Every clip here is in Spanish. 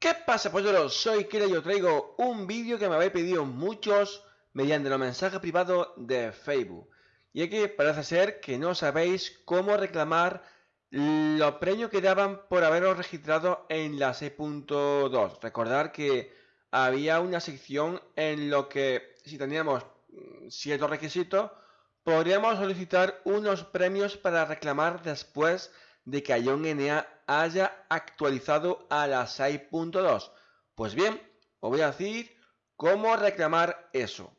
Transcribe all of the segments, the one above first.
¿Qué pasa polluelos? Soy Kira y os traigo un vídeo que me habéis pedido muchos mediante los mensajes privados de Facebook. Y que parece ser que no sabéis cómo reclamar los premios que daban por haberos registrado en la 6.2. Recordar que había una sección en lo que si teníamos mm, ciertos requisitos podríamos solicitar unos premios para reclamar después de que Ion NA haya actualizado a la 6.2. Pues bien, os voy a decir cómo reclamar eso.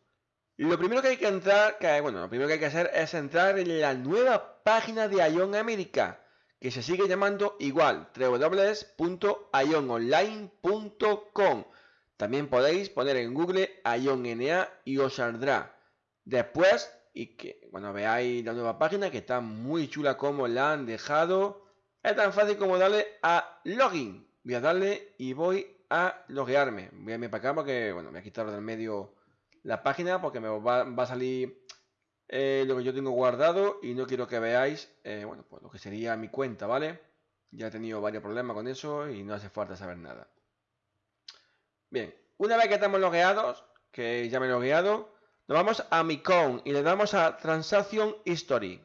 Lo primero que hay que entrar, que, bueno, lo primero que hay que hacer es entrar en la nueva página de Ion América, que se sigue llamando igual, www.iononline.com. También podéis poner en Google NA y os saldrá. Después y que, bueno, veáis la nueva página que está muy chula como la han dejado. Es tan fácil como darle a login. Voy a darle y voy a loguearme. Voy a irme para acá porque, bueno, voy a quitar del medio la página porque me va, a salir eh, lo que yo tengo guardado y no quiero que veáis, eh, bueno, pues lo que sería mi cuenta, ¿vale? Ya he tenido varios problemas con eso y no hace falta saber nada. Bien, una vez que estamos logueados, que ya me he logueado, nos vamos a mi account y le damos a Transaction History.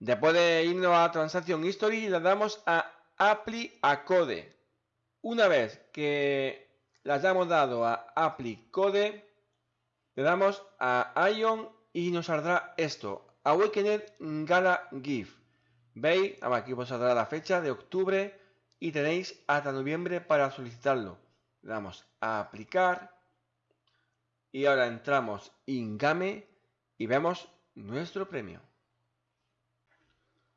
Después de irnos a Transaction History, le damos a Apply a Code. Una vez que le hayamos dado a Apply Code, le damos a Ion y nos saldrá esto. Awakened Gala GIF. ¿Veis? Aquí os saldrá la fecha de octubre y tenéis hasta noviembre para solicitarlo. Le damos a aplicar y ahora entramos en Game y vemos nuestro premio.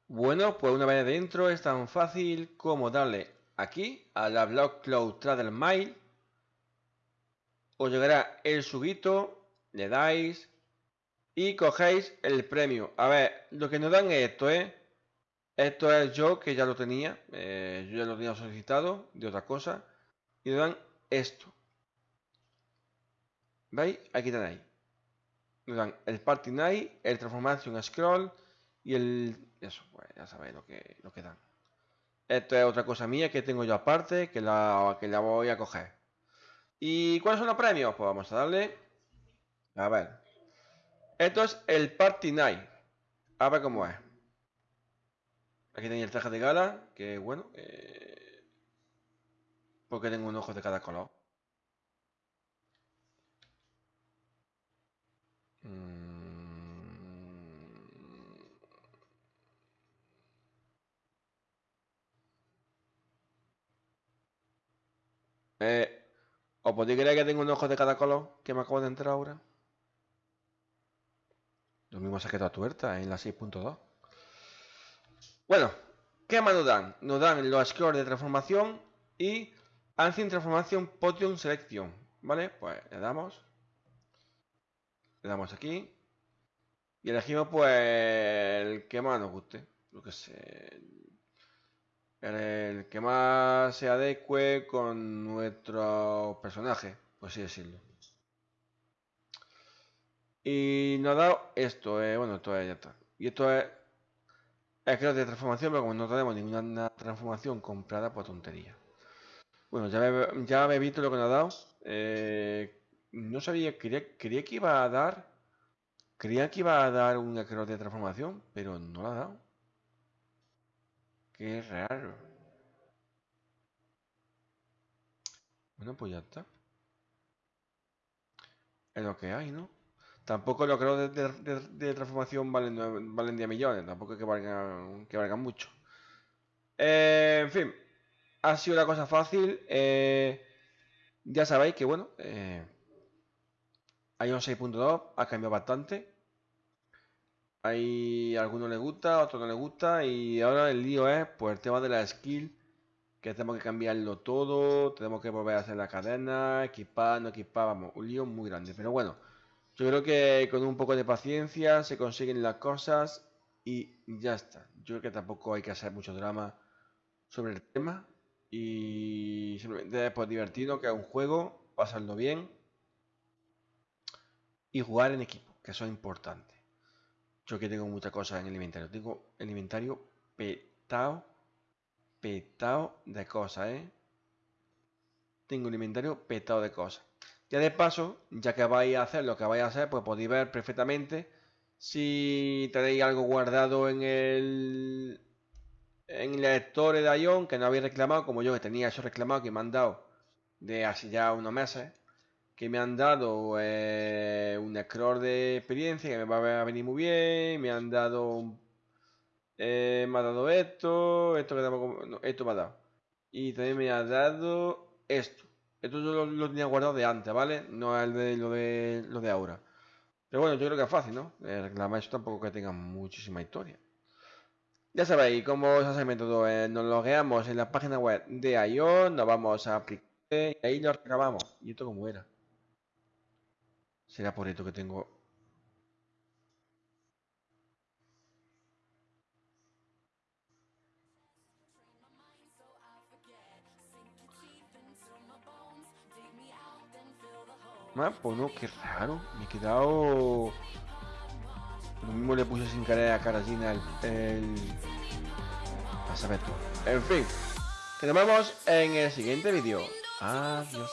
Bueno, pues una vez dentro es tan fácil como darle aquí a la Block Cloud Trader Mail. Os llegará el subito, le dais y cogéis el premio. A ver, lo que nos dan es esto, ¿eh? Esto es yo que ya lo tenía, eh, yo ya lo tenía solicitado de otra cosa. Y nos dan esto. ¿Veis? Aquí tenéis. Nos dan el Party Night, el Transformation Scroll y el... Eso, pues ya sabéis lo que, lo que dan. Esto es otra cosa mía que tengo yo aparte, que la, que la voy a coger. ¿Y cuáles son los premios? Pues vamos a darle... A ver. Esto es el Party Night. A ver cómo es. Aquí tenéis el traje de gala, que bueno. Eh, porque tengo un ojo de cada color. Eh, ¿Os podéis creer que tengo un ojo de cada color que me acabo de entrar ahora? Lo mismo se quedado tuerta en la 6.2. Bueno, ¿qué más nos dan? Nos dan los scores de transformación y Ancient Transformation Potion Selection. ¿Vale? Pues le damos. Le damos aquí. Y elegimos pues el que más nos guste. Lo que sé el que más se adecue con nuestro personaje, por así decirlo. Y nos ha dado esto, eh, bueno, esto es, ya está. Y esto es, es de transformación, pero como no tenemos ninguna transformación comprada, pues tontería. Bueno, ya me, he visto lo que nos ha dado. Eh, no sabía, quería, quería que iba a dar, creía que iba a dar un acro de transformación, pero no lo ha dado. Qué raro. Bueno, pues ya está. Es lo que hay, ¿no? Tampoco lo creo de, transformación valen, valen 10 millones. Tampoco es que valgan, que valgan mucho. Eh, en fin. Ha sido una cosa fácil. Eh, ya sabéis que, bueno, eh, hay un 6.2. Ha cambiado bastante. Hay algunos le gusta, a otros no le gusta y ahora el lío es pues el tema de la skill que tenemos que cambiarlo todo, tenemos que volver a hacer la cadena, equipar, no equipar, vamos, un lío muy grande. Pero bueno, yo creo que con un poco de paciencia se consiguen las cosas y ya está. Yo creo que tampoco hay que hacer mucho drama sobre el tema y simplemente es pues divertido que es un juego, pasarlo bien y jugar en equipo, que eso es importante. Yo que tengo muchas cosas en el inventario. Tengo el inventario petado, petado de cosas, ¿eh? Tengo un inventario petado de cosas. Ya de paso, ya que vais a hacer lo que vais a hacer, pues podéis ver perfectamente si tenéis algo guardado en el en el lector de Ion que no habéis reclamado, como yo que tenía eso reclamado que me han dado de hace ya unos meses, que me han dado eh, un scroll de experiencia que me va a venir muy bien, me han dado eh, me ha dado esto, esto que esto me ha dado. Y también me ha dado esto. Esto yo lo, tenía guardado de antes, ¿vale? No es de lo de lo de ahora. Pero bueno, yo creo que es fácil, ¿no? Eh, reclamar eso tampoco que tenga muchísima historia. Ya sabéis cómo se hace el método. Eh, nos logueamos en la página web de ION, nos vamos a aplicar y ahí lo reclamamos. ¿Y esto cómo era? Será por esto que tengo Ah, pues no, qué raro. Me he quedado... Lo mismo le puse sin querer a Carolina el... el... A saber tú. En fin. Que nos vemos en el siguiente vídeo. Adiós.